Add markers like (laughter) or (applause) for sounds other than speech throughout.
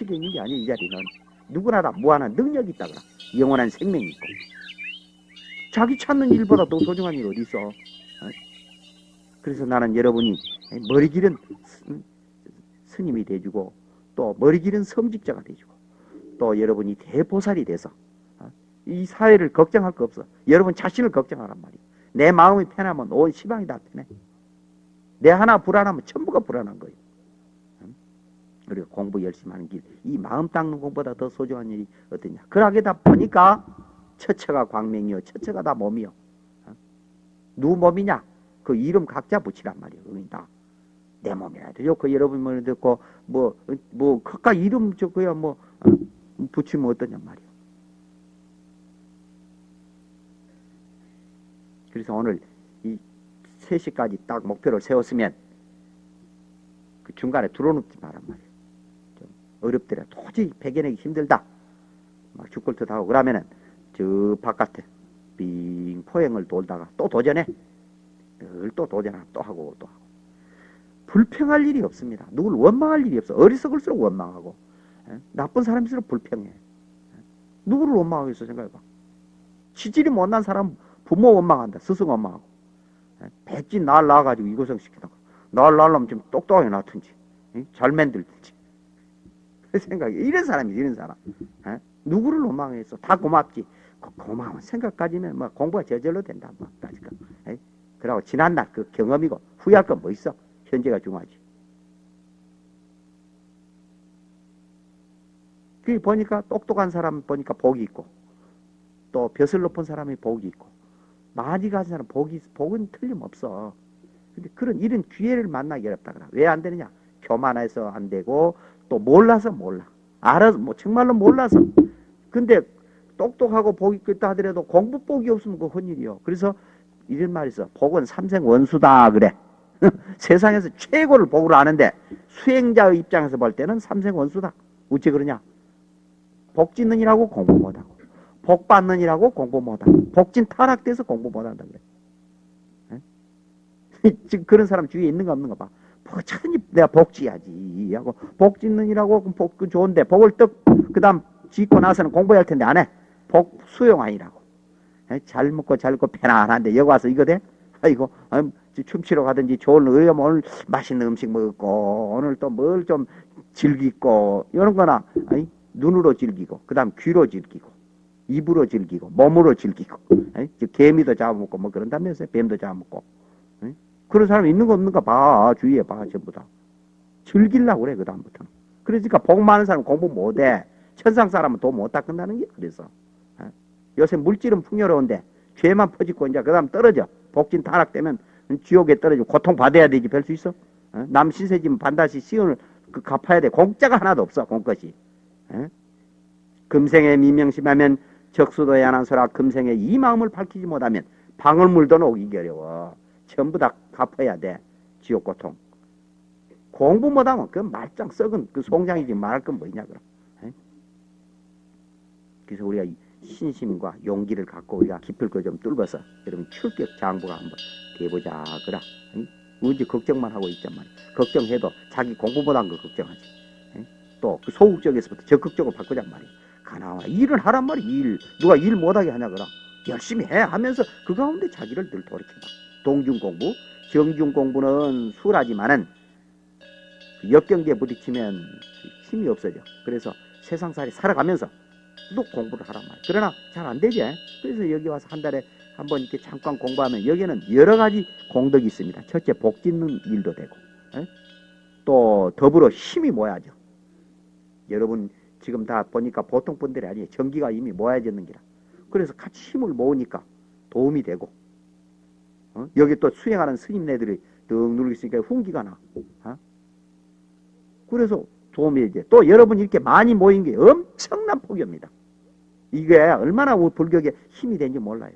의식이 있는 게 아니에요. 이 자리는 누구나 다 무한한 능력이 있다 그라. 영원한 생명이 있고 자기 찾는 일보다 더 소중한 일 어디 있어? 어? 그래서 나는 여러분이 머리 길은 스님이 돼주고 또 머리 길은 성직자가 돼주고 또 여러분이 대보살이 돼서 어? 이 사회를 걱정할 거 없어. 여러분 자신을 걱정하란 말이야. 내 마음이 편하면 온 시방이 다 편해. 내 하나 불안하면 전부가 불안한 거예요. 그리고 공부 열심히 하는 길, 이 마음 닦는 공보다 더 소중한 일이 어떠냐. 그러게다 보니까 처처가 광명이요, 처처가 다 몸이요. 누 몸이냐? 그 이름 각자 붙이란 말이에요. 그러니까 내 몸이라 되죠. 그 여러분 말 듣고 뭐뭐 각각 이름 적고야 뭐 어? 붙이면 어떠냐 말이에요. 그래서 오늘 이 3시까지 딱 목표를 세웠으면 그 중간에 들어놓지 말란 말이에요. 어렵더라. 도저히 배겨내기 힘들다. 막 죽을 듯 하고 그러면은 저 바깥에 빙 포행을 돌다가 또 도전해. 늘 또 도전하고 또 하고 또 하고. 불평할 일이 없습니다. 누굴 원망할 일이 없어. 어리석을수록 원망하고. 에? 나쁜 사람일수록 불평해. 에? 누구를 원망하겠어 생각해봐. 치질이 못난 사람 부모 원망한다. 스승 원망하고. 백진 날 낳아가지고 이고생 시키다가 날 낳으려면 좀 똑똑하게 낳든지 잘 만들든지 그 생각이 이런 사람이 이런 사람. 에? 누구를 원망했어 다 고맙지. 그 고마운 생각 까지는 뭐 공부가 저절로 된다 뭐. 까지가 그러고 지난날 그 경험이고 후회할 건 뭐 있어? 현재가 중요하지. 그 보니까 똑똑한 사람 보니까 복이 있고 또 벼슬 높은 사람이 복이 있고 많이 가진 사람 복이 복은 틀림없어. 근데 그런 이런 기회를 만나기 어렵다 그래 왜 안 되느냐? 교만해서 안 되고 또 몰라서 몰라. 알아서 뭐 정말로 몰라서. 근데 똑똑하고 복이 있다 하더라도 공부 복이 없으면 그 헌일이요. 그래서 이런 말이 있어. 복은 삼생 원수다 그래. (laughs) 세상에서 최고를 복을 아는데 수행자의 입장에서 볼 때는 삼생 원수다. 어째 그러냐? 복 짓느니라고 공부 못하고 복 받느니라고 공부 못하고 복진 타락돼서 공부 못한다 그래. (laughs) 지금 그런 사람 주위에 있는 거 없는 거 봐. 천히 내가 복 지야지 하고 복 짓느니라고 복그 좋은데 복을 떡 그 다음 짓고 나서는 공부할 텐데 안 해. 복 수용 아니라고. 잘 먹고 잘 먹고 편안한데 여기 와서 이거 돼? 아이고 춤추러 가든지 좋은 의염 오늘 맛있는 음식 먹고 오늘 또 뭘 좀 즐기고 이런 거나 아니, 눈으로 즐기고 그 다음 귀로 즐기고 입으로 즐기고 몸으로 즐기고 아니, 개미도 잡아먹고 뭐 그런다면서요 뱀도 잡아먹고 그런 사람 있는 거 없는가 봐. 주위에 봐. 전부 다. 즐기려고 그래. 그 다음부터는. 그러니까 복 많은 사람 공부 못해. 천상 사람은 돈 못 닦는다는 게 그래서. 어? 요새 물질은 풍요로운데 죄만 퍼지고 이제 그 다음 떨어져. 복진 타락되면 지옥에 떨어지고 고통받아야 되지. 별 수 있어? 어? 남 신세 지면 반드시 시온을 그 갚아야 돼. 공짜가 하나도 없어. 공것이. 어? 금생에 미명심하면 적수도에 안한 소라 금생에 이 마음을 밝히지 못하면 방울물도 녹이기 어려워. 전부 다 갚아야 돼. 지옥 고통. 공부 못하면 그 말짱 썩은 그 송장이지 말할 건 뭐냐 그럼. 에? 그래서 우리가 신심과 용기를 갖고 우리가 깊을 거 좀 뚫어서 여러분 출격 장부가 한번 돼보자 그라. 언제 걱정만 하고 있단 말이야. 걱정해도 자기 공부 못한 거 걱정하지. 또 그 소극적에서부터 적극적으로 바꾸잔 말이야. 가나와 일을 하란 말이야. 일. 누가 일 못하게 하냐 그라. 열심히 해 하면서 그 가운데 자기를 늘 돌이켜봐. 동중 공부, 정중 공부는 수월하지만은 역경기에 부딪히면 힘이 없어져. 그래서 세상살이 살아가면서 또 공부를 하란 말이야. 그러나 잘 안 되지. 그래서 여기 와서 한 달에 한 번 이렇게 잠깐 공부하면 여기는 여러 가지 공덕이 있습니다. 첫째 복 짓는 일도 되고 에? 또 더불어 힘이 모여져. 여러분 지금 다 보니까 보통 분들이 아니에요. 전기가 이미 모여졌는 기라. 그래서 같이 힘을 모으니까 도움이 되고 어? 여기 또 수행하는 스님네들이 등 누르고 있으니까 훈기가 나. 어? 그래서 도움이 이제 또 여러분 이렇게 많이 모인 게 엄청난 폭이입니다. 이게 얼마나 불격에 힘이 되는지 몰라요.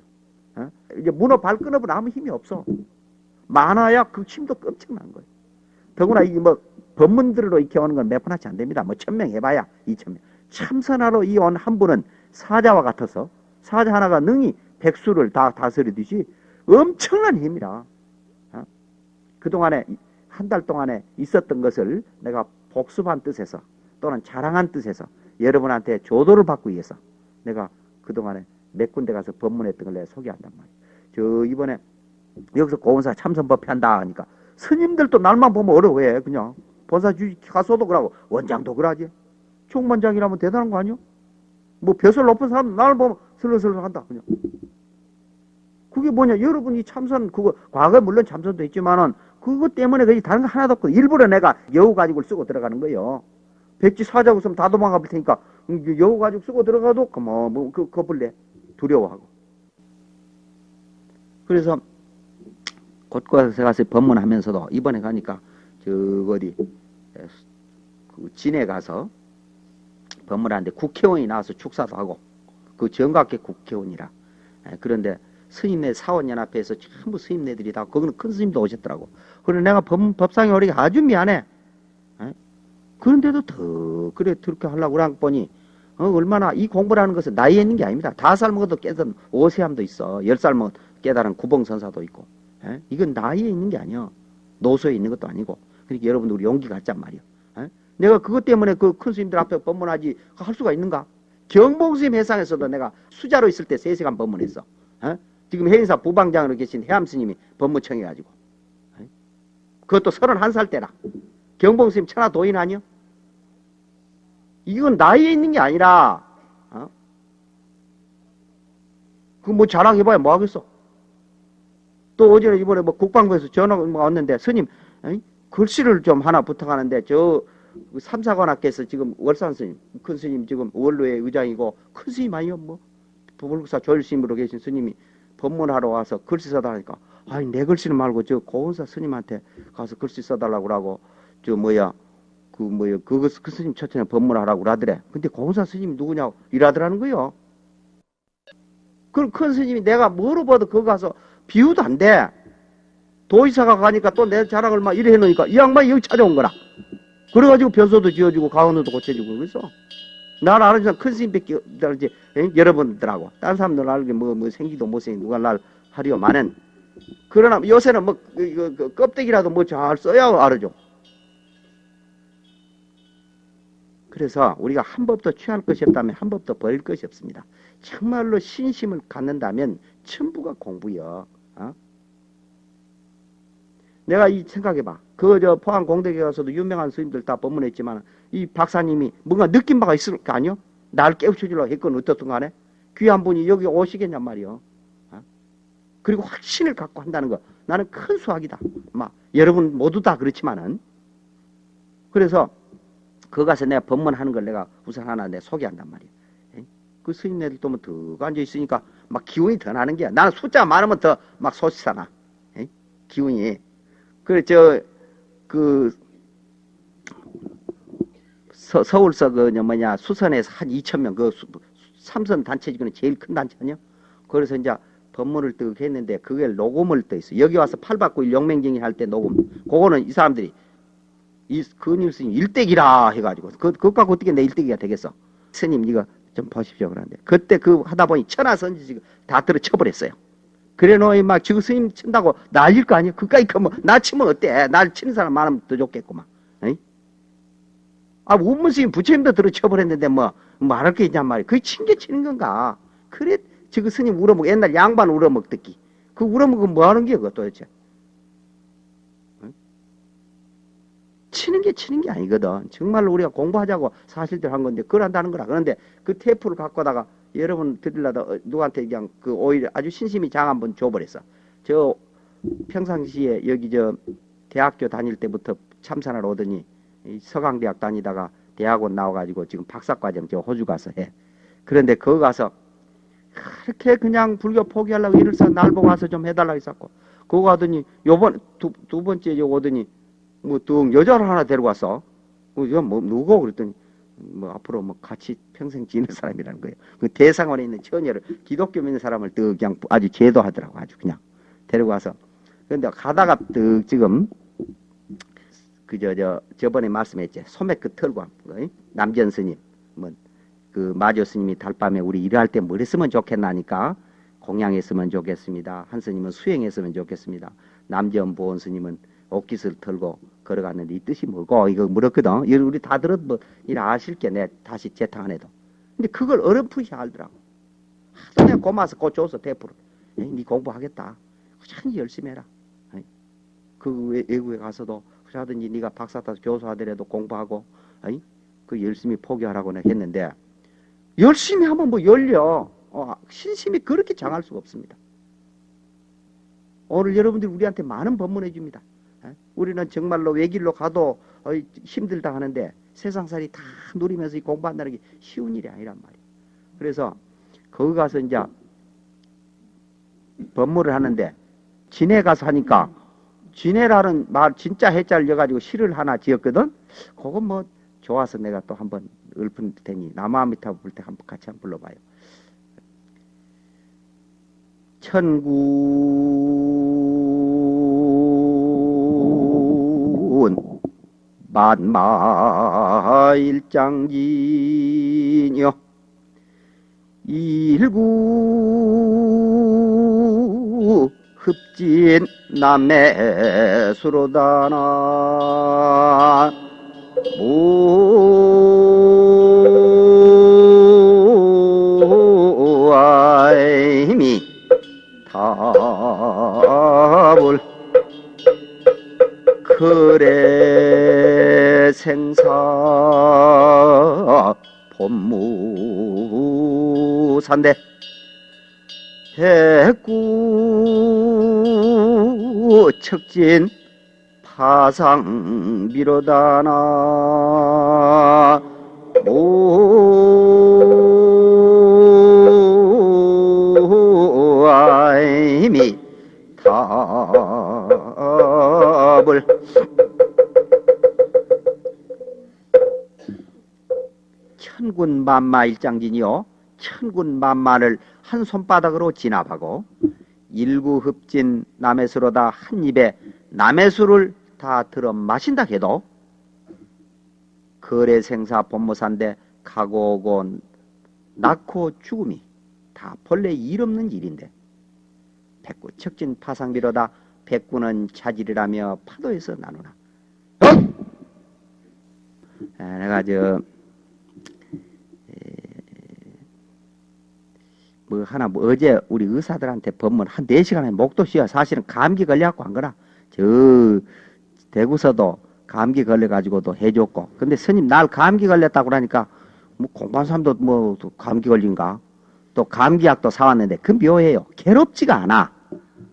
어? 이제 문어 발끈업은 아무 힘이 없어. 많아야 그 힘도 엄청난 거예요. 더구나 이뭐 법문들로 이렇게 오는 건 몇 분 하지 안 됩니다. 뭐 천 명 해봐야 이천 명. 참선하러 이 온 한 분은 사자와 같아서 사자 하나가 능히 백수를 다 다스리듯이 엄청난 힘이라. 어? 그동안에 한 달 동안에 있었던 것을 내가 복습한 뜻에서 또는 자랑한 뜻에서 여러분한테 조도를 받기 위해서 내가 그동안에 몇 군데 가서 법문했던 걸 내가 소개한단 말이에요. 저 이번에 여기서 고원사 참선법 한다 하니까 스님들도 날만 보면 어려워해 그냥 본사 주지 가서도 그러고 원장도 그러지 총반장이라면 대단한 거 아니요? 뭐 벼슬 높은 사람 나를 보면 슬슬슬 한다 그냥 그게 뭐냐? 여러분이 참선 그거 과거에 물론 참선도 했지만은 그것 때문에 그게 다른 거 하나도 없고 일부러 내가 여우 가지고 쓰고 들어가는 거예요. 백지 사자고 있으면 다 도망가 볼 테니까 여우 가지고 쓰고 들어가도 그뭐 뭐, 그 겁을 내 두려워하고. 그래서 곳곳에 가서 법문하면서도 이번에 가니까 저 어디 에, 그 진해 가서 법문하는데 국회의원이 나와서 축사도 하고 그 정각계 국회의원이라. 에, 그런데 스님네 사원연합회에서 전부 스님네들이 다 거기는 큰 스님도 오셨더라고. 그래 내가 법, 법상에 오리가 아주 미안해. 에? 그런데도 더 그래 그렇게 하려고 그러고 보니 어, 얼마나 이 공부를 하는 것은 나이에 있는 게 아닙니다. 다섯 살 먹어도 깨달은 오세함도 있어. 열 살 먹어 깨달은 구봉선사도 있고. 에? 이건 나이에 있는 게 아니야 노소에 있는 것도 아니고. 그러니까 여러분들 우리 용기 갖잔 말이야 에? 내가 그것 때문에 그 큰 스님들 앞에 법문하지 할 수가 있는가? 경봉스님 회상에서도 내가 수자로 있을 때 세시간 법문했어. 에? 지금 해인사 부방장으로 계신 해암 스님이 법무청에 가지고 에? 그것도 31살 때라 경봉 스님 천하 도인 아니요 이건 나이에 있는 게 아니라 어? 그뭐 자랑해봐야 뭐 하겠어 또 어제는 이번에 뭐 국방부에서 전화가 왔는데 스님 에이? 글씨를 좀 하나 부탁하는데 저 삼사관학께서 지금 월산 스님 큰 스님 지금 원로의 의장이고 큰 스님 아니요 뭐 부불국사 조일 스님으로 계신 스님이 법문하러 와서 글씨 써달라니까 아니 내 글씨는 말고 저 고은사 스님한테 가서 글씨 써달라고 그러고 저 뭐야 그 뭐야 그거 그 스님 처천에 법문하라고 그러더래 근데 고은사 스님이 누구냐고 일하더라는 거요 그럼 큰 스님이 내가 뭐로 봐도 거기 가서 비유도 안 돼. 도의사가 가니까 또 내 자랑을 막 이래 해놓으니까 이 양반이 여기 찾아온 거라. 그래가지고 변소도 지어주고 가운데도 고쳐주고 그래서 아는 사람 큰 스님밖에 이제 여러분들하고 다른 사람들 알게 뭐, 뭐 생기도 못생기 누가 날 하리요만은 그러나 요새는 뭐 그, 그, 그 껍데기라도 뭐 잘 써야 알아죠. 그래서 우리가 한 법도 취할 것이 없다면 한 법도 버릴 것이 없습니다. 정말로 신심을 갖는다면 전부가 공부여. 어? 내가 이 생각해봐. 그 저 포항 공덕에 가서도 유명한 스님들 다 법문했지만 이 박사님이 뭔가 느낀 바가 있을 거 아니요? 날 깨우쳐주려고 했건 어떻든 간에 귀한 분이 여기 오시겠냔 말이요. 어? 그리고 확신을 갖고 한다는 거 나는 큰 수학이다. 막 여러분 모두 다 그렇지만은 그래서 거 가서 내가 법문하는 걸 내가 우선 하나 내 소개한단 말이야. 그 스님네들 또뭐더 앉아 있으니까 막 기운이 더 나는 게야. 나는 숫자 많으면 더 막 소시사나. 기운이. 그래, 저, 그, 서, 서울서 그, 뭐냐, 수선에서 한 2천 명, 그, 수, 삼선 단체 중에 제일 큰 단체 아니야? 그래서 이제 법문을 뜨 했는데 그게 녹음을 떠 있어. 여기 와서 8박구 영맹쟁이 할 때 녹음. 그거는 이 사람들이 이 근일 스님 일대기라 해가지고 그, 그것 갖고 어떻게 내 일대기가 되겠어? 스님 이거 좀 보십시오 그러는데 그때 그 하다 보니 천하선지 지금 다 들어 쳐버렸어요. 그래 놓이 막 지금 스님 친다고 날릴 거 아니야? 그까이 그뭐 나 치면 어때? 날 치는 사람 많으면 더 좋겠구만. 아 운문 스님 부처님도 들어 쳐버렸는데 뭐 말할 게 있냔 말이야. 그게 친게 치는 건가? 그래 지금 스님 울어먹 옛날 양반 울어먹듣기 그 울어먹으면 뭐 하는 게야 그거 도대체? 치는 게 치는 게 아니거든. 정말로 우리가 공부하자고 사실대로 한 건데 그걸 한다는 거라. 그런데 그 테이프를 갖고 다가 여러분 드리려다 어, 누구한테 그냥 그 오히려 아주 신심이 장 한 번 줘버렸어. 저 평상시에 여기 저 대학교 다닐 때부터 참선하러 오더니 서강대학 다니다가 대학원 나와가지고 지금 박사과정 저 호주 가서 해. 그런데 거기 가서 그렇게 그냥 불교 포기하려고 일을 써 날 보고 와서 좀 해달라고 했었고 그거 가더니 요번 두, 두 번째 요 오더니 뭐또 여자를 하나 데리고 왔어. 이거 뭐 누구 그랬더니 뭐 앞으로 뭐 같이 평생 지낼 사람이라는 거예요. 그 대상원에 있는 처녀를 기독교 믿는 사람을 또 그냥 아주 제도하더라고 아주 그냥 데리고 와서 그런데 가다가 또 지금 그저 저 저번에 말씀했지 소매 끝 털고 남전 스님 뭐그 마조 스님이 달밤에 우리 일할 때 뭘 했으면 좋겠나니까 공양했으면 좋겠습니다. 한 스님은 수행했으면 좋겠습니다. 남전 보원 스님은 옷깃을 털고 걸어갔는데 이 뜻이 뭐고 이거 물었거든. 이거 우리 다 들었 뭐 이래 아실 게 내 다시 재탕 안 해도. 근데 그걸 어렴풋이 알더라고. 하도 내가 고마서 꽂혀서 대포를. 네 공부하겠다. 꾸준히 열심히 해라. 그 외- 외국에 가서도 그러든지 네가 박사 따서 교수 하더라도 공부하고 에이, 그 열심히 포기하라고 내가 했는데 열심히 하면 뭐 열려. 어, 신심이 그렇게 장할 수가 없습니다. 오늘 여러분들이 우리한테 많은 법문해 줍니다. 에? 우리는 정말로 외길로 가도 어, 힘들다 하는데 세상살이 다 누리면서 이 공부한다는 게 쉬운 일이 아니란 말이에요. 그래서 거기 가서 이제 법문을 하는데 진해 가서 하니까 진해라는 말 진짜 해자를 넣어가지고 시를 하나 지었거든. 그건 뭐 좋아서 내가 또 한번 읊을 테니 남아미타 부를 때 한번 같이 한번 불러봐요. 천군 만마일장진여 일구 흡진 남매수로다나. 무 진 파상 미로다나. 무아이미 답을. 천군 만마 일장진이요. 천군 만마를 한 손바닥으로 진압하고 일구 흡진 남해수로다 한 입에 남해수를 다 들어 마신다 해도 거래 생사 본무산대 가고 오고 낳고 죽음이 다 본래 일 없는 일인데 백구 척진 파상비로다 백구는 자질이라며 파도에서 나누나 어? 아, 내가 저 뭐 하나 뭐 어제 우리 의사들한테 법문 한 4시간에 목도 쉬어 사실은 감기 걸려갖고 한 거라 저 대구서도 감기 걸려가지고도 해줬고 근데 스님 날 감기 걸렸다고 그러니까 뭐 공부한 사람도 뭐또 감기 걸린가 또 감기약도 사왔는데 그 묘해요 괴롭지가 않아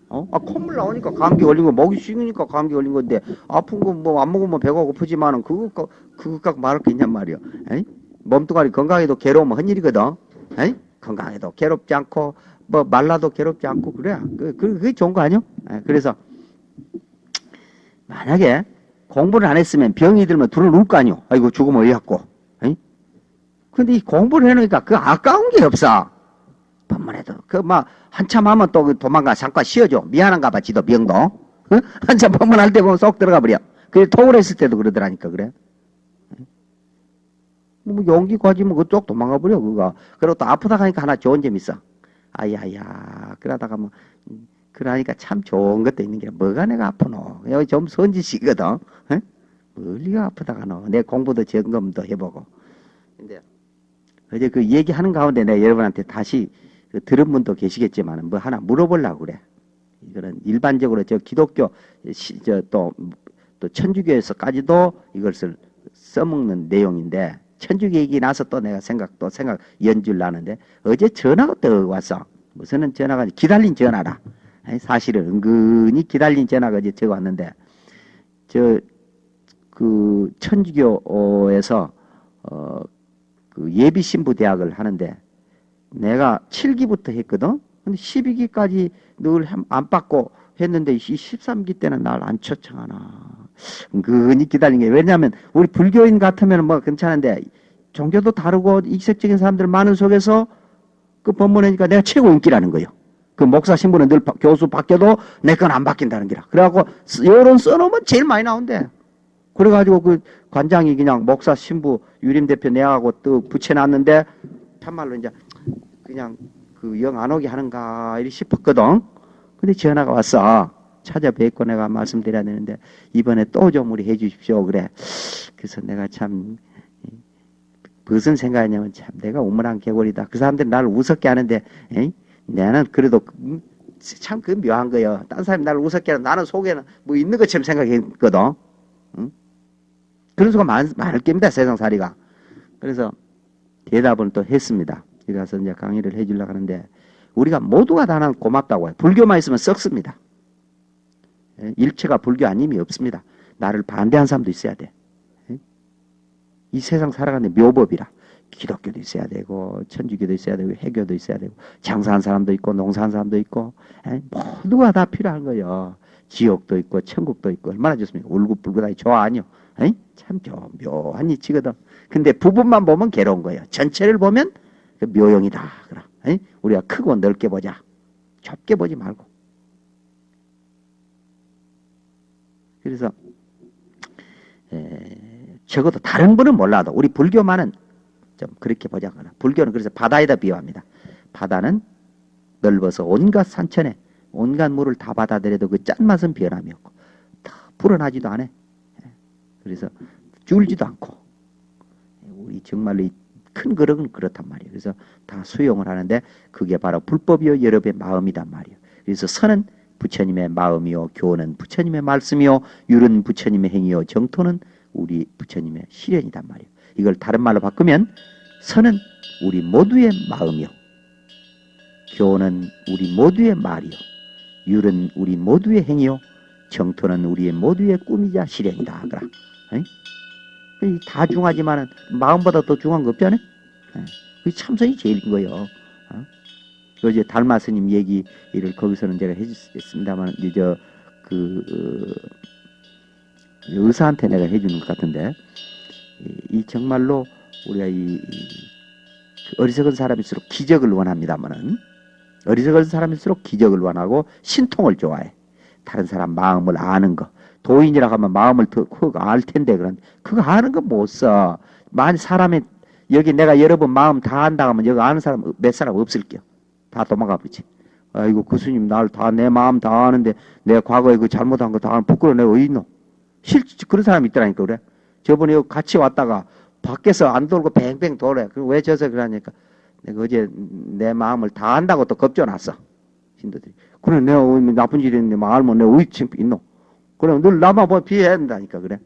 어? 아, 콧물 나오니까 감기 걸린 거 목이 쉬니까 감기 걸린 건데 아픈 거 뭐 안 먹으면 배가 고프지만은 그거 가- 그거 갖고 말할 게 있냔 말이야 에이? 몸뚱아리 건강해도 괴로우면 헛일이거든 에이? 건강해도 괴롭지 않고 뭐 말라도 괴롭지 않고 그래 그, 그, 그게 좋은 거 아니요? 에, 그래서 만약에 공부를 안 했으면 병이 들면 둘을 누울 거 아니요? 아이고 죽으면 어이없고? 근데 이 공부를 해놓으니까 그 아까운 게 없어. 법문해도. 그 막 한참 하면 또그 도망가 잠깐 쉬어줘. 미안한가 봐 지도 병도. 어? (laughs) 한참 법문할 때 보면 쏙 들어가 버려. 그래 토를 했을 때도 그러더라니까 그래. 뭐 용기 가지면 그쪽 도망가 버려 그거. 그리고 또 아프다 가니까 하나 좋은 점 있어. 아야야 그러다가 뭐 음, 그러니까 참 좋은 것도 있는 게 뭐가 내가 아프노? 여기 좀 선지식이거든. 어? 멀리가 아프다가 노 내 공부도 점검도 해보고. 근데 어제 그 얘기하는 가운데 내가 여러분한테 다시 그 들은 분도 계시겠지만 뭐 하나 물어보려고 그래. 이거는 일반적으로 저 기독교 저또 또 천주교에서까지도 이것을 써먹는 내용인데 천주교 얘기 나서 또 내가 생각 또 생각 연주를 나는데 어제 전화가 또 왔어 무슨 전화가 기다린 전화라 사실은 은근히 기다린 전화가 어제 저거 왔는데 저 그 천주교에서 어 그 예비 신부 대학을 하는데 내가 7기부터 했거든. 근데 12기까지 늘 안 받고 했는데 이 13기 때는 날 안 초청하나. 은근히 기다린 게 왜냐하면 우리 불교인 같으면 뭐 괜찮은데 종교도 다르고 이색적인 사람들 많은 속에서 그 법문하니까 내가 최고 인기라는 거예요. 그 목사 신부는 늘 바- 교수 바뀌어도 내 건 안 바뀐다는 기라. 그래갖고 여론 써놓으면 제일 많이 나온대. 그래가지고 그 관장이 그냥 목사 신부 유림 대표 내하고 또 붙여놨는데 참말로 이제 그냥 그 영 안 오게 하는가 이리 싶었거든. 근데 전화가 왔어. 찾아뵙고 내가 말씀드려야 되는데 이번에 또 좀 우리 해주십시오 그래. 그래서 내가 참 무슨 생각이냐면 참 내가 우물한 개구리다. 그 사람들이 나를 우습게 하는데 에이? 나는 그래도 참 그 묘한 거예요. 딴 사람이 나를 우습게 하는 나는 속에는 뭐 있는 것처럼 생각했거든. 응? 그런 수가 많, 많을 겁니다. 세상살이가. 그래서 대답을 또 했습니다. 이래서 이제 강의를 해주려고 하는데 우리가 모두가 다 나는 고맙다고 해요. 불교만 있으면 썩습니다. 예, 일체가 불교 아님이 없습니다. 나를 반대한 사람도 있어야 돼. 예? 이 세상 살아가는 묘법이라. 기독교도 있어야 되고 천주교도 있어야 되고 해교도 있어야 되고 장사한 사람도 있고 농사한 사람도 있고 에? 모두가 다 필요한 거예요. 지옥도 있고 천국도 있고 얼마나 좋습니까? 울긋불긋하게 좋아 아니요? 에이? 참 묘, 묘한 이치거든. 근데 부분만 보면 괴로운 거예요. 전체를 보면 그 묘용이다. 그럼 에이? 우리가 크고 넓게 보자. 좁게 보지 말고. 그래서 에, 적어도 다른 분은 몰라도 우리 불교만은 좀 그렇게 보자거나 불교는 그래서 바다에다 비유합니다. 바다는 넓어서 온갖 산천에 온갖 물을 다 받아들여도 그 짠맛은 변함이 없고 다 불어나지도 않아. 그래서 줄지도 않고 우리 정말로 큰 그릇은 그렇단 말이에요. 그래서 다 수용을 하는데 그게 바로 불법이요 여러분의 마음이단 말이에요. 그래서 선은 부처님의 마음이요 교는 부처님의 말씀이요 율은 부처님의 행위요 정토는 우리 부처님의 실현이단 말이에요. 이걸 다른 말로 바꾸면 선은 우리 모두의 마음이요. 교는 우리 모두의 말이요. 율은 우리 모두의 행위요. 정토는 우리의 모두의 꿈이자 실현이다. 그라. 다 중하지만은 마음보다 더 중한 거 없잖아요. 그 참선이 제일인 거예요. 어? 어제 달마 스님 얘기를 거기서는 제가 해주셨습니다만 이제 그 어, 의사한테 내가 해주는 것 같은데 이, 이 정말로 우리가 이, 이 어리석은 사람일수록 기적을 원합니다만은 어리석은 사람일수록 기적을 원하고 신통을 좋아해. 다른 사람 마음을 아는 거. 도인이라고 하면 마음을 더알 텐데 그런 그거 아는 거 못 써. 만 사람이 여기 내가 여러분 마음 다 안다 하면 여기 아는 사람 몇 사람 없을게요. 다 도망가 버지. 아이고 그 스님 날 다 내 마음 다 아는데 내가 과거에 그 잘못한 거 다 부끄러워 내가 어디 있노? 실제 그런 사람이 있더라니까 그래. 저번에 같이 왔다가 밖에서 안 돌고 뱅뱅 돌래. 그왜 져서 그러니까 내가 어제 내 마음을 다 안다고 또 겁줘놨어. 신도들이. 그래 내가 나쁜 짓 했는데 말면 내가 지금 있노? 그럼 늘 나만 보면 비해야 된다니까 그래.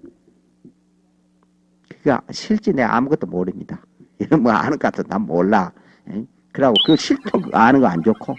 그니까 실제 내가 아무것도 모릅니다. (laughs) 이런 뭐 아는 것 같아 난 몰라. 그러고 그 실토 아는 거 안 좋고